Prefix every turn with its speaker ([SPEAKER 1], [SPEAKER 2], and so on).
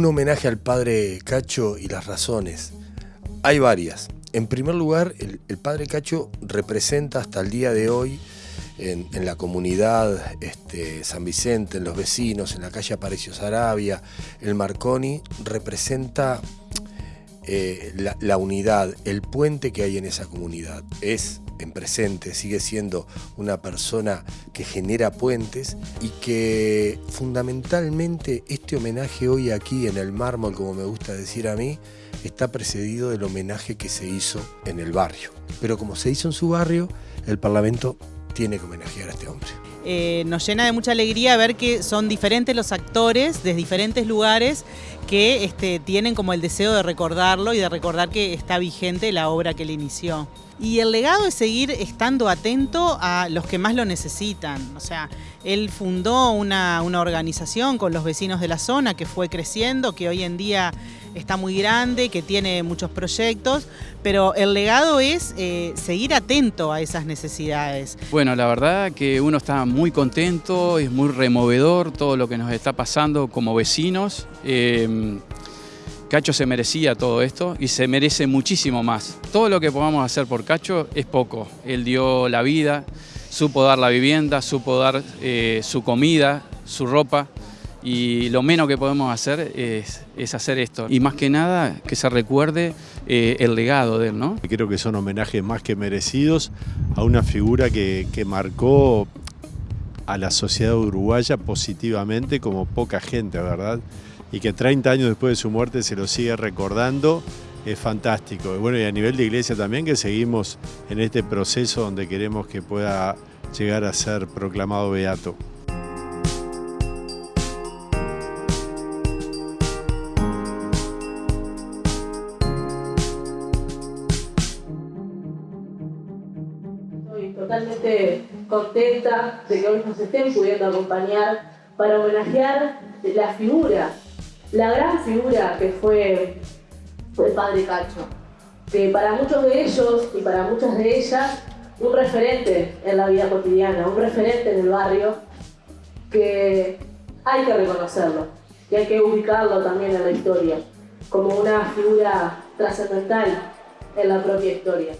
[SPEAKER 1] Un homenaje al padre Cacho y las razones. Hay varias. En primer lugar, el, padre Cacho representa hasta el día de hoy en, la comunidad este, San Vicente, en los vecinos, en la calle Aparicio Sarabia, el Marconi, representa eh, la, la, unidad, el puente que hay en esa comunidad. Es en presente, sigue siendo una persona que genera puentes y que fundamentalmente este homenaje hoy aquí en el mármol, como me gusta decir a mí, está precedido del homenaje que se hizo en el barrio. Pero como se hizo en su barrio, el Parlamento tiene que homenajear a este hombre.
[SPEAKER 2] Eh, nos llena de mucha alegría ver que son diferentes los actores de diferentes lugares que este, tienen como el deseo de recordarlo y de recordar que está vigente la obra que él inició. Y el legado es seguir estando atento a los que más lo necesitan. O sea, él fundó una, una organización con los vecinos de la zona que fue creciendo, que hoy en día está muy grande, que tiene muchos proyectos, pero el legado es eh, seguir atento a esas necesidades.
[SPEAKER 3] Bueno, la verdad que uno está muy contento, es muy removedor todo lo que nos está pasando como vecinos. Em, Cacho se merecía todo esto y se merece muchísimo más. Todo lo que podamos hacer por Cacho es poco. Él dio la vida, supo dar la vivienda, supo dar eh, su comida, su ropa y lo menos que podemos hacer es, hacer esto. Y más que nada que se recuerde eh, el legado de él, ¿no?
[SPEAKER 4] Creo que son homenajes más que merecidos a una figura que, marcó a la sociedad uruguaya positivamente como poca gente, ¿verdad? Y que 30 años después de su muerte se lo sigue recordando, es fantástico. Bueno, y a nivel de iglesia también que seguimos en este proceso donde queremos que pueda llegar a ser proclamado beato.
[SPEAKER 5] Totalmente contenta de que hoy nos estén pudiendo acompañar para homenajear la figura, la gran figura que fue el padre Cacho, que para muchos de ellos y para muchas de ellas, un referente en la vida cotidiana, un referente en el barrio, que hay que reconocerlo, y hay que ubicarlo también en la historia, como una figura trascendental en la propia historia.